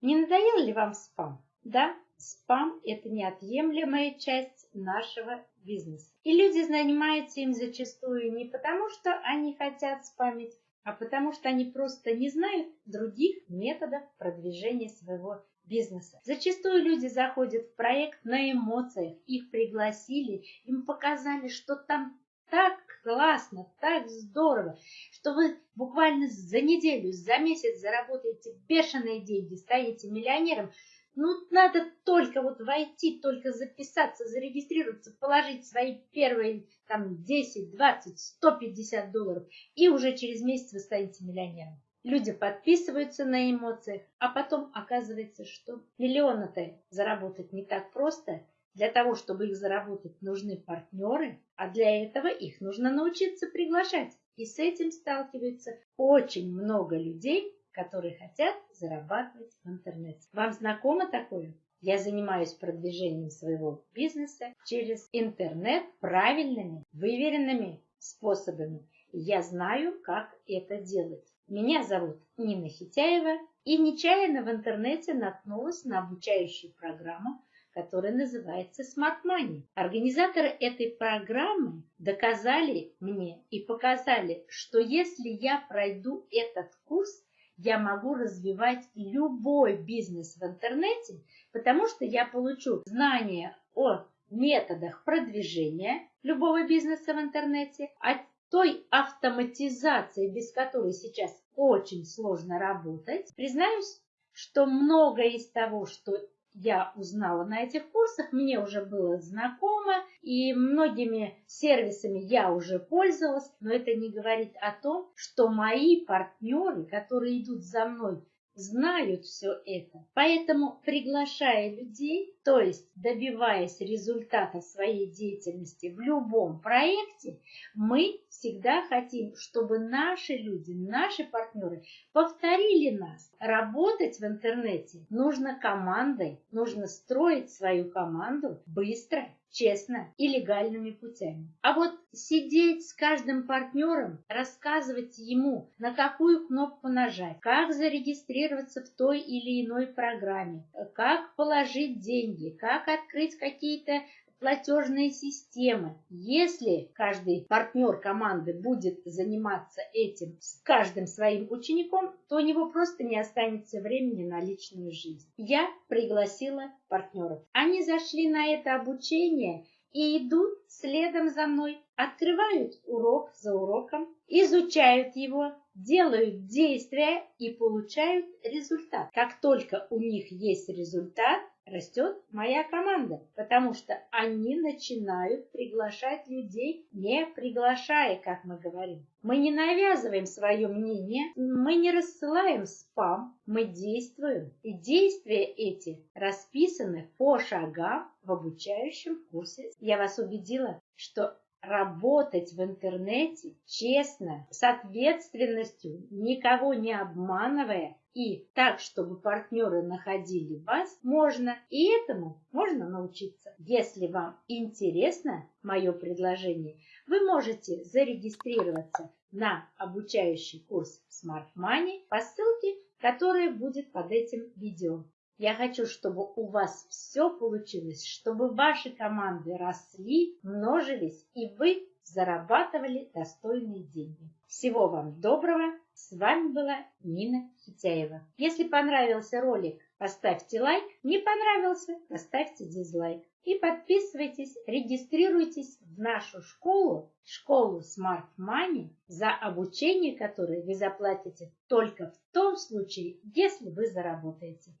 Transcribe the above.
Не надоел ли вам спам? Да, спам – это неотъемлемая часть нашего бизнеса. И люди занимаются им зачастую не потому, что они хотят спамить, а потому что они просто не знают других методов продвижения своего бизнеса. Зачастую люди заходят в проект на эмоциях, их пригласили, им показали, что там так классно, так здорово, что вы буквально за неделю, за месяц заработаете бешеные деньги, станете миллионером. Ну, надо только вот войти, только записаться, зарегистрироваться, положить свои первые там 10, 20, 150 долларов, и уже через месяц вы станете миллионером. Люди подписываются на эмоциях, а потом оказывается, что миллионы-то заработать не так просто. Для того, чтобы их заработать, нужны партнеры, а для этого их нужно научиться приглашать. И с этим сталкивается очень много людей, которые хотят зарабатывать в интернете. Вам знакомо такое? Я занимаюсь продвижением своего бизнеса через интернет правильными, выверенными способами. Я знаю, как это делать. Меня зовут Нина Хитяева, и нечаянно в интернете наткнулась на обучающую программу, которая называется Smart Money. Организаторы этой программы доказали мне и показали, что если я пройду этот курс, я могу развивать любой бизнес в интернете, потому что я получу знания о методах продвижения любого бизнеса в интернете, о той автоматизации, без которой сейчас очень сложно работать. Признаюсь, что многое из того, что я узнала на этих курсах, мне уже было знакомо, и многими сервисами я уже пользовалась, но это не говорит о том, что мои партнеры, которые идут за мной знают все это. Поэтому, приглашая людей, то есть добиваясь результата своей деятельности в любом проекте, мы всегда хотим, чтобы наши люди, наши партнеры повторили нас. Работать в интернете нужно командой, нужно строить свою команду быстро, честно и легальными путями. А вот сидеть с каждым партнером, рассказывать ему, на какую кнопку нажать, как зарегистрироваться в той или иной программе, как положить деньги, как открыть какие-то платежные системы. Если каждый партнер команды будет заниматься этим с каждым своим учеником, то у него просто не останется времени на личную жизнь. Я пригласила партнеров. Они зашли на это обучение и идут следом за мной, открывают урок за уроком, изучают его, делают действия и получают результат. Как только у них есть результат, растет моя команда, потому что они начинают приглашать людей, не приглашая, как мы говорим. Мы не навязываем свое мнение, мы не рассылаем спам, мы действуем. И действия эти расписаны по шагам в обучающем курсе. Я вас убедила, что работать в интернете честно, с ответственностью, никого не обманывая, и так, чтобы партнеры находили вас, можно, и этому можно научиться. Если вам интересно мое предложение, вы можете зарегистрироваться на обучающий курс Smart Money по ссылке, которая будет под этим видео. Я хочу, чтобы у вас все получилось, чтобы ваши команды росли, множились, и вы зарабатывали достойные деньги. Всего вам доброго! С вами была Нина Хитяева. Если понравился ролик, поставьте лайк. Не понравился, поставьте дизлайк. И подписывайтесь, регистрируйтесь в нашу школу, школу Smart Money, за обучение которой вы заплатите только в том случае, если вы заработаете.